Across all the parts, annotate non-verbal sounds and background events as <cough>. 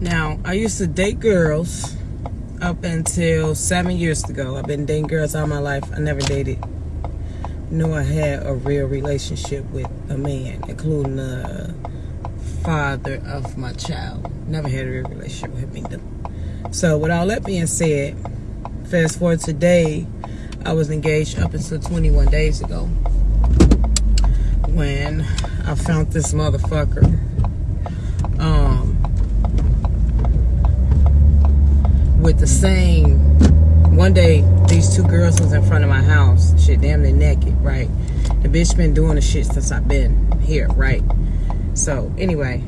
Now, I used to date girls up until seven years ago. I've been dating girls all my life. I never dated, knew I had a real relationship with a man, including the father of my child. Never had a real relationship with him either. So, with all that being said, fast forward today, I was engaged up until 21 days ago when I found this motherfucker. Um, with the same one day these two girls was in front of my house. Shit damn near naked right? The bitch been doing the shit since i've been here right? So anyway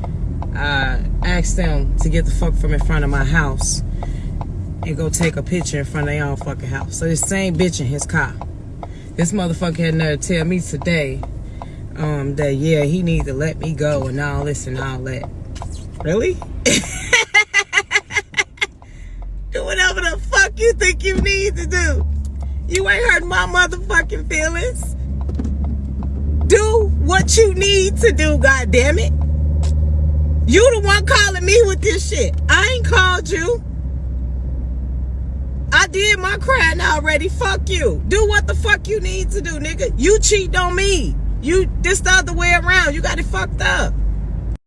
i asked them to get the fuck from in front of my house and go take a picture in front of their own fucking house. So this same bitch in his car. This motherfucker had nerve to tell me today um, that yeah he needs to let me go and all this and all that. Really <laughs> do whatever the fuck you think you need to do. You ain't hurt my motherfucking feelings. Do what you need to do, God damn it. You the one calling me with this shit. I ain't called you. I did my crying already. Fuck you. Do what the fuck you need to do, nigga. You cheat on me. You this the other way around. You got it fucked up.